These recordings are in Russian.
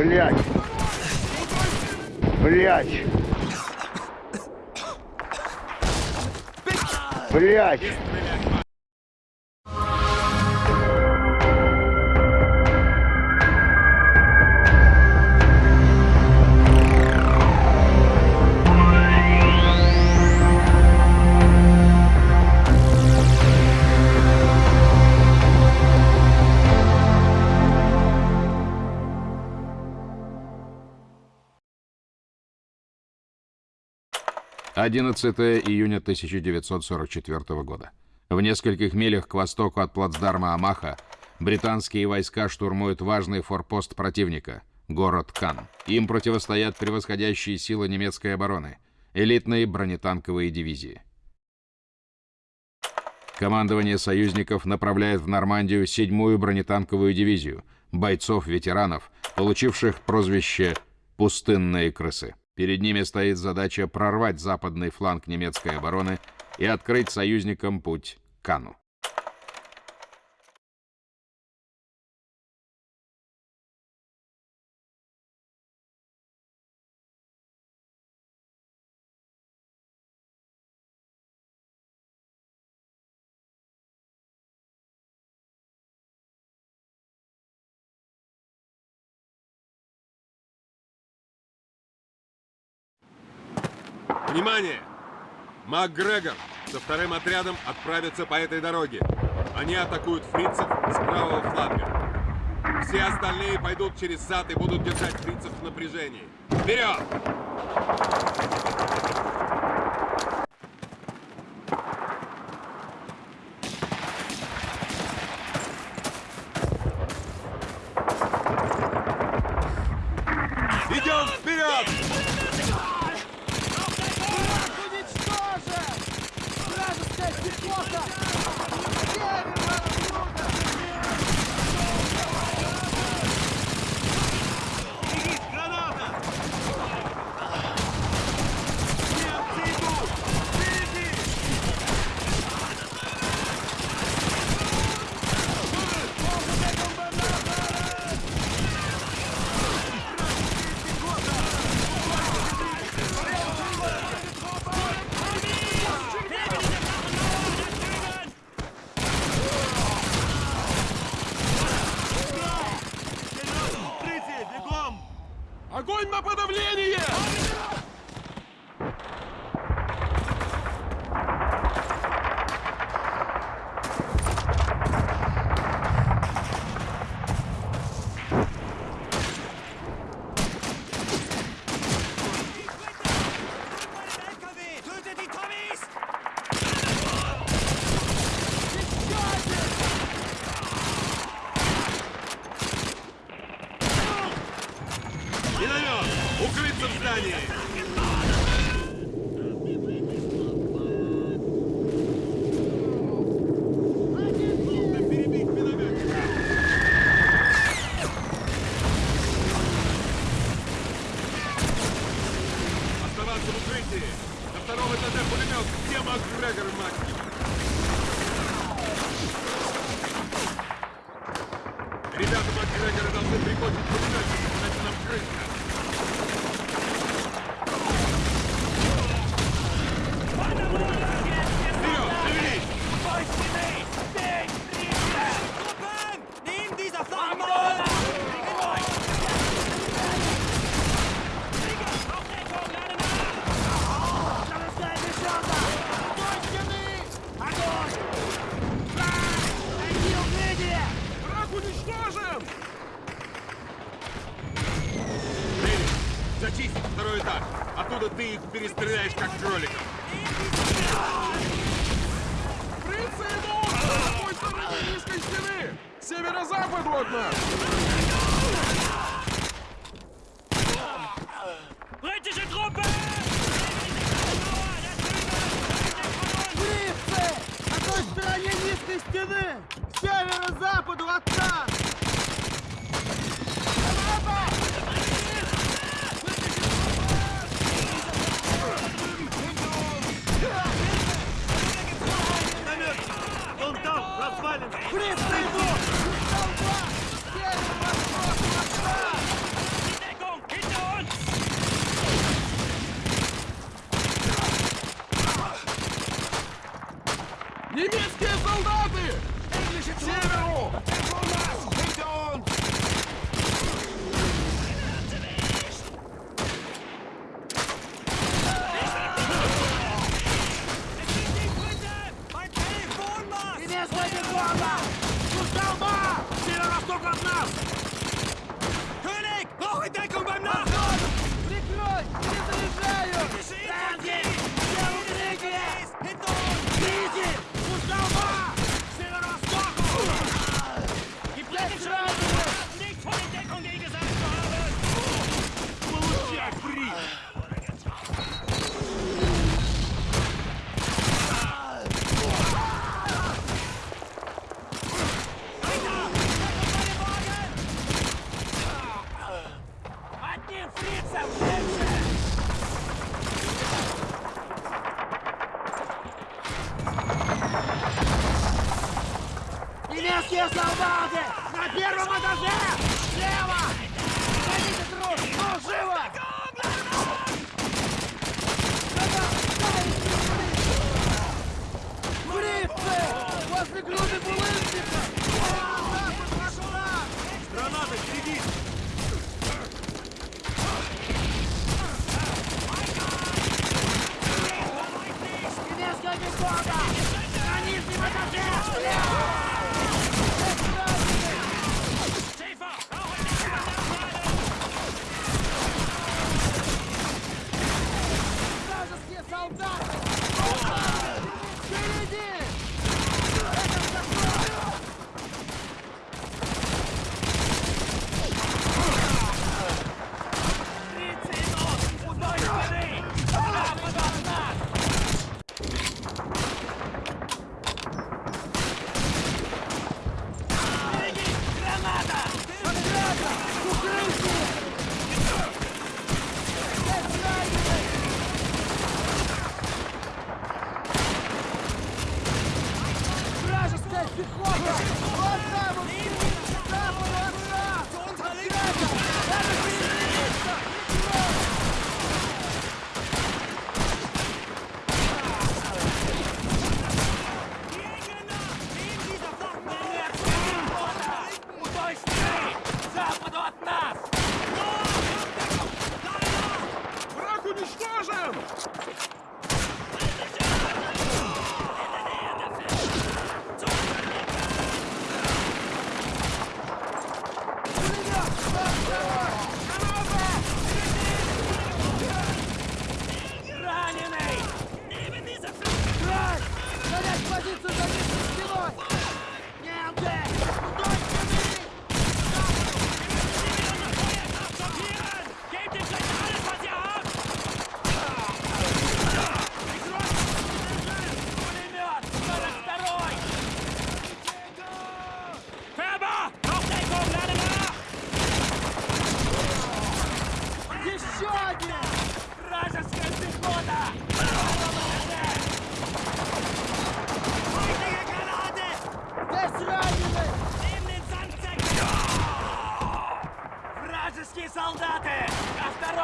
Блять! Блять! Блять! Одиннадцатое июня 1944 года. В нескольких милях к востоку от плацдарма Амаха британские войска штурмуют важный форпост противника – город Кан. Им противостоят превосходящие силы немецкой обороны – элитные бронетанковые дивизии. Командование союзников направляет в Нормандию седьмую бронетанковую дивизию – бойцов-ветеранов, получивших прозвище «пустынные крысы». Перед ними стоит задача прорвать западный фланг немецкой обороны и открыть союзникам путь к Кану. Внимание! МакГрегор со вторым отрядом отправятся по этой дороге. Они атакуют фрицев с правого фланга. Все остальные пойдут через сад и будут держать фрицев в напряжении. Вперед! Зачистить второй этаж. Оттуда ты их перестреляешь, как кроликов. Фрицы идут! С какой стороны низкой стены? С Северо-западу от нас! Britische Truppe! Фрицы! На той стороне низкой стены! Северо-западу от нас! It's him! солдаты! На первом этаже! Слева! Пехота! Вот там он! Там он! Там он! Там Враг уничтожен!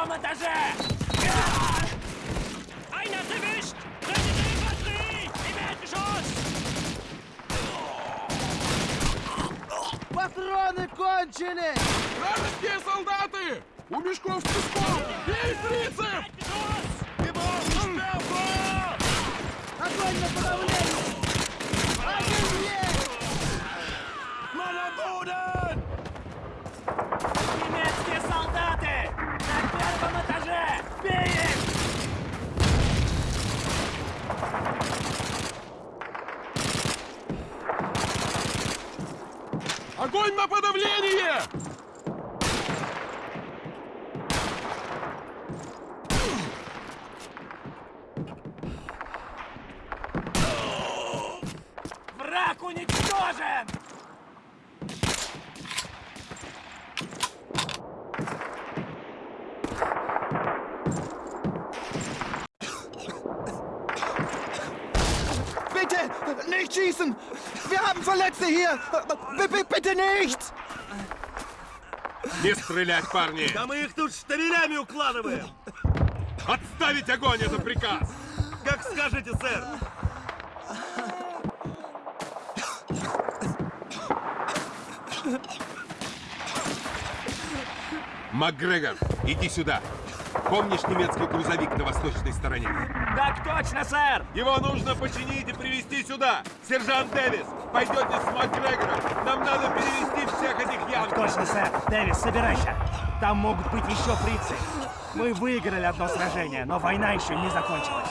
втором этаже! Einer erwischt! Rettet die Infanterie! Im Erdgeschoss! Патроны кончились! Вражеские солдаты! У мешков песком! Бей принцип! Огонь на подавление! Огонь! враг уничтожен! Bitte nicht schießen! Wir haben Verletzte hier! B bitte nicht! Не стрелять, парни! Да мы их тут штырелями укладываем! Отставить огонь, это приказ! Как скажете, сэр! МакГрегор, иди сюда. Помнишь немецкий грузовик на восточной стороне? Так точно, сэр! Его нужно починить и привезти сюда. Сержант Дэвис, пойдете с МакГрегором. Нам надо перевести всех этих янки. Точно, сэр! Дэвис, собирайся! Там могут быть еще фрицы. Мы выиграли одно сражение, но война еще не закончилась.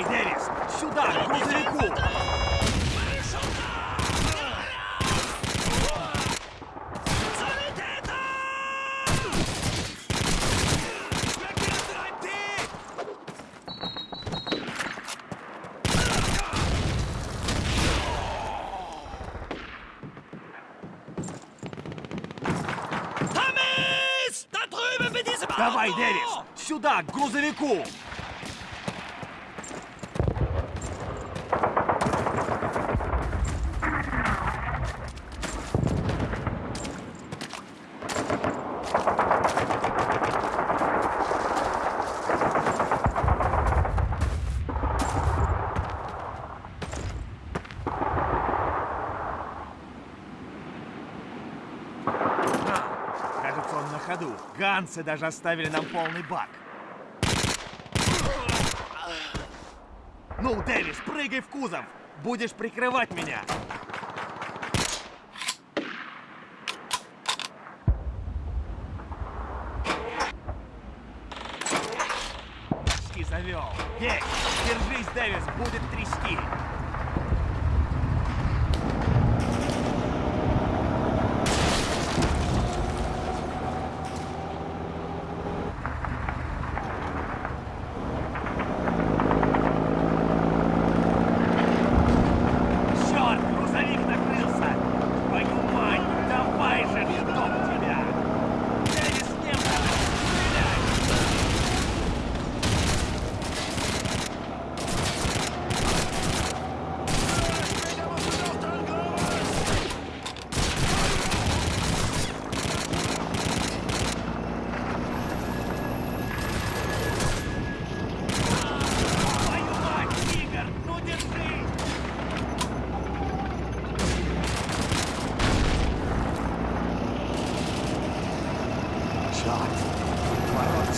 Давай, Дэвис! Сюда, к грузовику! Давай! Дэвис! Сюда, к грузовику! А, Кажется, он на ходу. Ганцы даже оставили нам полный бак. Ну, Дэвис, прыгай в кузов! Будешь прикрывать меня!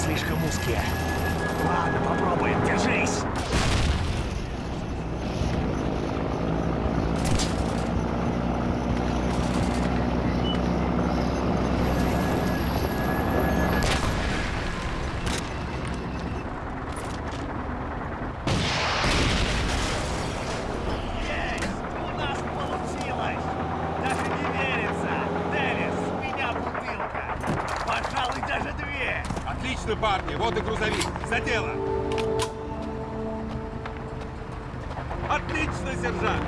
Слишком узкие. Ладно, попробуем, держись! Есть! У нас получилось! Даже не верится! Дэвис, у меня бутылка! Пожалуй, даже две! Отлично, парни, вот и грузовик. За дело. Отлично, сержант.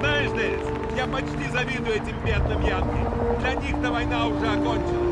Знаешь, Дэвис, я почти завидую этим бедным янки. Для них-то война уже окончилась.